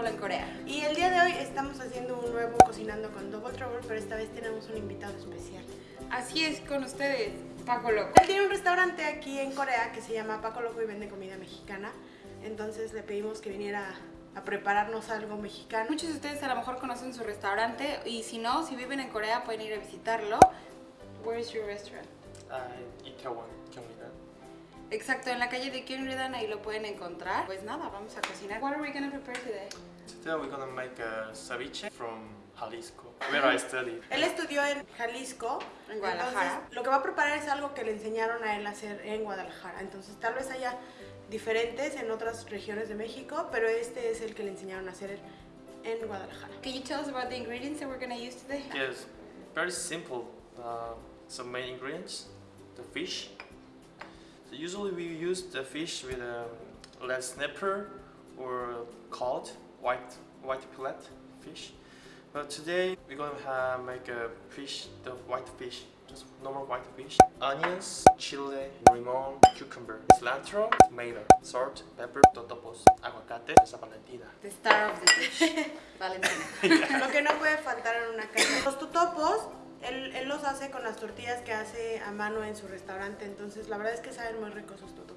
Trouble en Corea. Y el día de hoy estamos haciendo un nuevo Cocinando con Double Trouble, pero esta vez tenemos un invitado especial. Así es con ustedes, Paco Loco. Él tiene un restaurante aquí en Corea que se llama Paco Loco y vende comida mexicana. Entonces le pedimos que viniera a prepararnos algo mexicano. Muchos de ustedes a lo mejor conocen su restaurante y si no, si viven en Corea pueden ir a visitarlo. Where is your restaurant? Uh, Itaewon, Gyeonggi-dan. Exacto, en la calle de Gyeonggi-dan ahí lo pueden encontrar. Pues nada, vamos a cocinar. What are we gonna prepare today? Today we're gonna make a ceviche from Jalisco, where I studied. Él estudió en Jalisco. En Guadalajara. entonces, lo que va a preparar es algo que le enseñaron a él a hacer en Guadalajara. Entonces tal vez haya diferentes en otras regiones de México, pero este es el que le enseñaron a hacer en Guadalajara. Can you tell us about the ingredients that we're gonna use today? Yes, very simple. Uh, some main ingredients: the fish. So usually we use the fish with a red snapper or cod, white white fillet fish. But today we're gonna have, make a fish, the white fish, just normal white fish. Onions, chile, limon, cucumber, cilantro, tomato, salt, pepper, totopos, aguacate, salsa valentina. The star of the dish, Valentina. Lo que no puede faltar en una casa. Los tutopos, él, él los hace con las tortillas que hace a mano en su restaurante. Entonces la verdad es que saben muy ricos sus tutopos.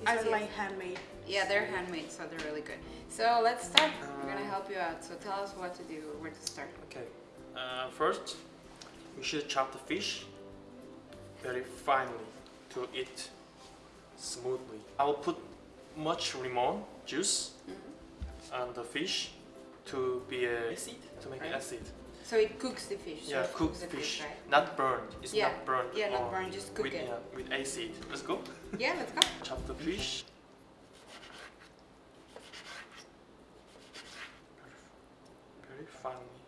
These Así are es. like handmade. Yeah, they're handmade, so they're really good. So let's start. We're gonna help you out. So tell us what to do, where to start. Okay. Uh, first, we should chop the fish very finely to eat smoothly. I will put much lemon juice on the fish to be a acid to make Right. acid. So it cooks the fish. yeah, it cook cooks the fish, right? not burned. It's Yeah, not burned. yeah, not burned, just cook with, it. Yeah, with acid. Let's go. Yeah, let's go. Chop the fish. Very finely.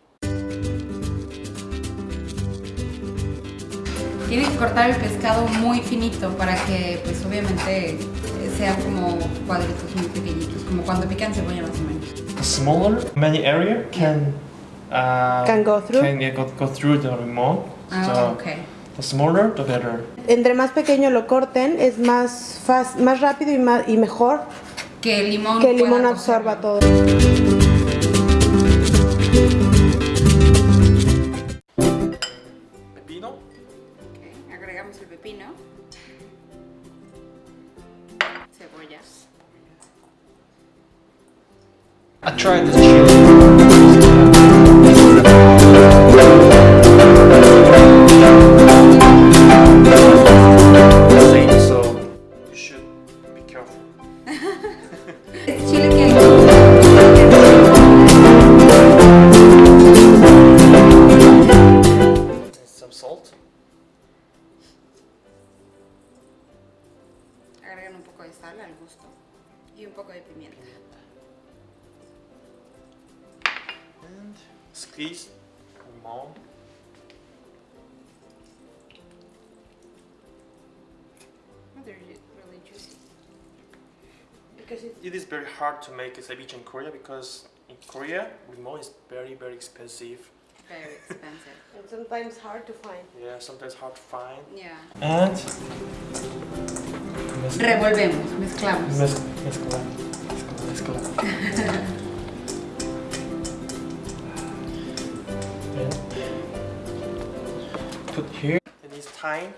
Tienes que cortar el pescado muy finito para que, pues obviamente, eh, sean como cuadritos muy pequeñitos, como cuando pican cebolla más o menos. The smaller many area can uh, Can go through? can yeah, go, go through the limon. Ah, so ok. the smaller the better. Entre más pequeño lo corten, es más, fas- más rápido y, más, y mejor Que el limón que el limón absorba todo. Pepino. Ok, agregamos el pepino. Cebollas. I tried this they're really juicy. It is very hard to make a ceviche in Korea because in Korea lemon is very very expensive. Very expensive. And sometimes hard to find. Yeah, sometimes hard to find. Yeah. And Revolvemos, mezclamos. Mezcla, mezcla, mezcla, mezcla. And Put here. It needs time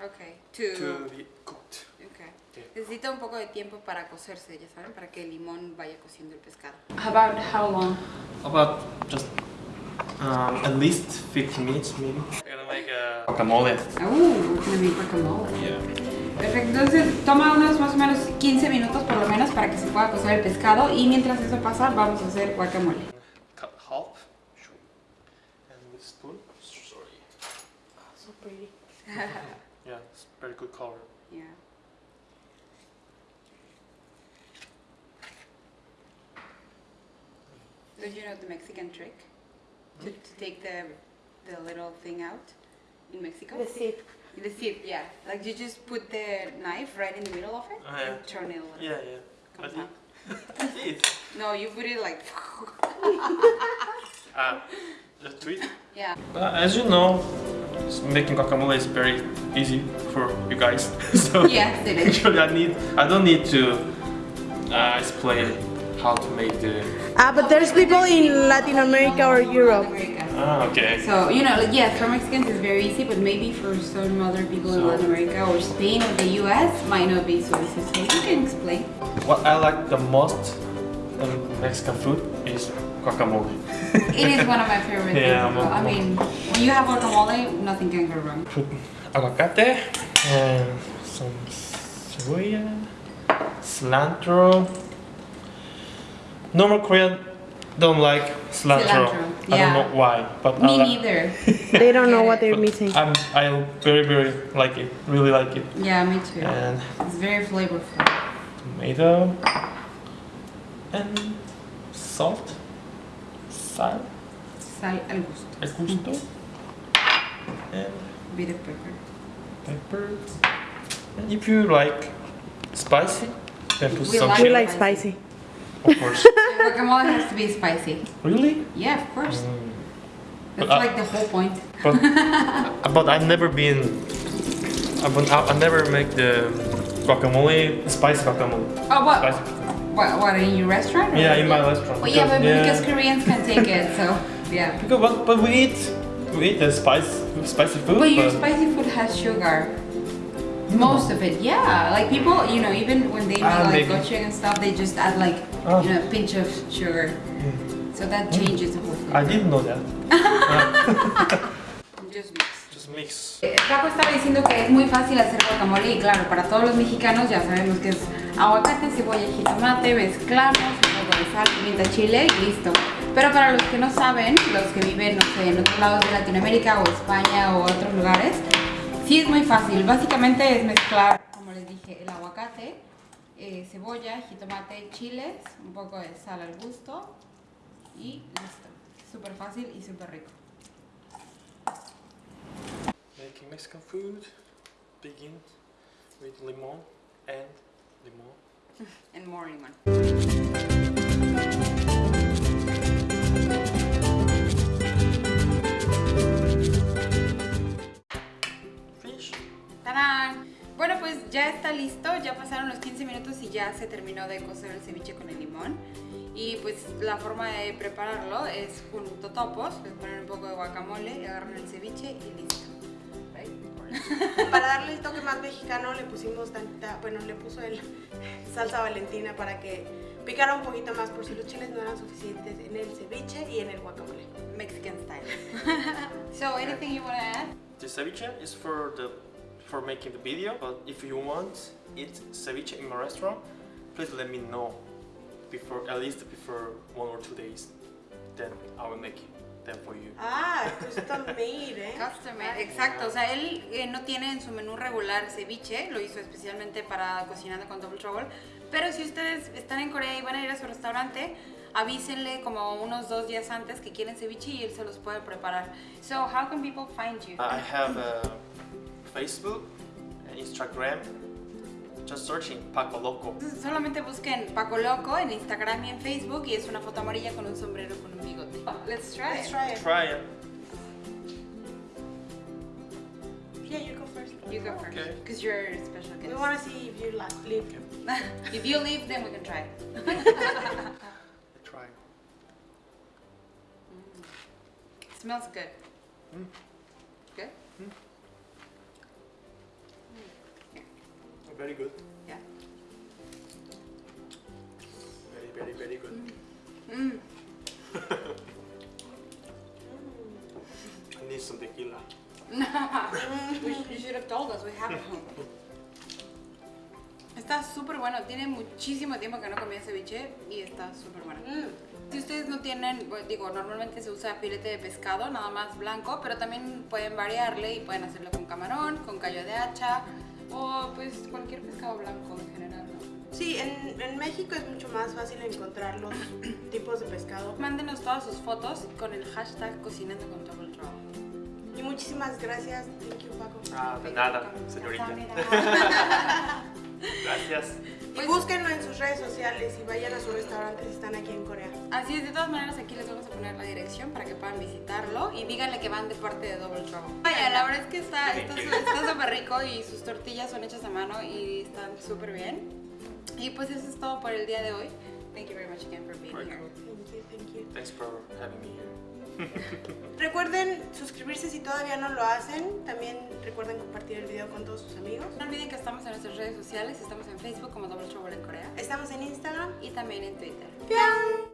Okay. To, to be cooked. Okay. Okay. Necesita un poco de tiempo para cocerse, ya saben, para que el limón vaya cociendo el pescado. How about how long? About just um, at least 15 minutes maybe. We're gonna make a guacamole. Uh, we're gonna make guacamole. Yeah. Perfecto, entonces toma unos más o menos 15 minutos por lo menos para que se pueda cocer el pescado y mientras eso pasa vamos a hacer guacamole. Cut half. Sure. And with spoon. Sorry. So pretty. Yeah, it's very good color. Yeah. Don't you know the Mexican trick? To, to take the, the little thing out in Mexico? The seed. The seed, yeah. Like you just put the knife right in the middle of it Oh, yeah. and turn it a little. Yeah, yeah. I Comes did. out. No, you put it like. Ah, the tweet. Yeah. Uh, as you know, s- making guacamole is very easy for you guys. so Yes, it is. actually, I need I don't need to uh, explain how to make the. Ah, but there's people in Latin America or Europe. America. Ah, okay. So, you know, like, yeah, for Mexicans it's very easy, but maybe for some other people in Latin America or Spain or the US might not be so easy. So you can explain. What I like the most in Mexican food is guacamole. It is one of my favorite Yeah, things. as well. I mean, when you have guacamole, nothing can go wrong. Put aguacate and some cebolla, cilantro. Normal Korean don't like cilantro. Cilantro, I don't know why, but Me like- neither. They don't know what they're but missing. I'm I very very like it. Really like it. Yeah, me too. And It's very flavorful. tomato and salt, sal, Sal al gusto. al gusto, and a Bit of pepper. pepper. And if you like spicy, then put We some like We chili. like spicy. Of course. Guacamole has to be spicy. really? Yeah, of course. Mm. That's But I- like the whole point. But, but I've never been. I, but I, I never make the guacamole spicy guacamole. Oh, what? Spicy. What, what in your restaurant? Yeah, in my restaurant. Well, yeah, but because- because Koreans can take it, so yeah. Because but, but we eat we eat the spice spicy food. But your but- spicy food has sugar. Most of it, yeah. Like people, you know, even when they make Ah, like maybe. gochujang and stuff, they just add like, Ah. you know, a pinch of sugar. Mm. So that changes the whole thing. I didn't know that. Just mix. Just mix. Eh, Paco estaba diciendo que es muy fácil hacer guacamole y claro, para todos los mexicanos ya sabemos que es aguacate, cebolla, jitomate, mezclamos, un poco de sal, pimienta, chile y listo. Pero para los que no saben, los que viven, no sé, en otros lados de Latinoamérica o España o otros lugares, sí es muy fácil. Básicamente es mezclar, como les dije, el aguacate, eh, cebolla, jitomate, chiles, un poco de sal al gusto y listo. Súper fácil y súper rico. Making Mexican food begins with limon and limon. And more lemon. Ya está listo, ya pasaron los 15 minutos y ya se terminó de cocer el ceviche con el limón. Y pues la forma de prepararlo es con totopos, les ponen un poco de guacamole, agarran el ceviche y listo. Right? Para darle el toque más mexicano le pusimos tanta, bueno, le puso el salsa valentina para que picara un poquito más por si los chiles no eran suficientes en el ceviche y en el guacamole. Mexican style. so, anything you want to add? The ceviche is for the for making the video. But if you want eat ceviche in my restaurant, please let me know before at least before one or two days. Then I will make it them for you. Ah, custom made, ¿eh? Custom made, exacto. O sea, él eh, no tiene en su menú regular ceviche, lo hizo especialmente para cocinando con Double Trouble. Pero si ustedes están en Corea y van a ir a su restaurante, avísenle como unos dos días antes que quieren ceviche y él se los puede preparar. So, how can people find you? I have a Facebook, Instagram. Just searching Paco Loco. Entonces, solamente busquen Paco Loco en Instagram y en Facebook y es una foto amarilla con un sombrero con un bigote. Let's try Let's it. try it. Try it. Yeah, you go first. You go first, Okay. because you're a special guest. We want to see if you like leave. if you leave, then we can try. Try. It smells good. Mm. Good? Very good. Yeah. Very, very, very good. Mm. I need some tequila. We you should have told us, we have it home. Está súper bueno, tiene muchísimo tiempo que no comía ceviche y está súper bueno. Mm. Si ustedes no tienen, digo, normalmente se usa filete de pescado, nada más blanco, pero también pueden variarle y pueden hacerlo con camarón, con callo de hacha o pues cualquier pescado blanco en general, ¿no? Sí, en, en México es mucho más fácil encontrar los tipos de pescado. Mándenos todas sus fotos con el hashtag cocinando con Double Trouble. Y muchísimas gracias. Thank you, Paco. Ah, de nada, señorita. Gracias. Y búsquenlo en sus redes sociales y vayan a su restaurante si están aquí en Corea. Así es, de todas maneras aquí les vamos a poner la dirección para que puedan visitarlo y díganle que van de parte de Double Trouble. Vaya, la verdad es que está está su- está súper rico y sus tortillas son hechas a mano y están súper bien. Y pues eso es todo por el día de hoy. Thank you very much again for being here. Thank you, thank you. Thanks for having me here. Recuerden suscribirse si todavía no lo hacen. También recuerden compartir el video con todos sus amigos. No olviden que estamos en nuestras redes sociales, estamos en Facebook como Double Trouble en Corea Estamos en Instagram. y también en Twitter. ¡Pian!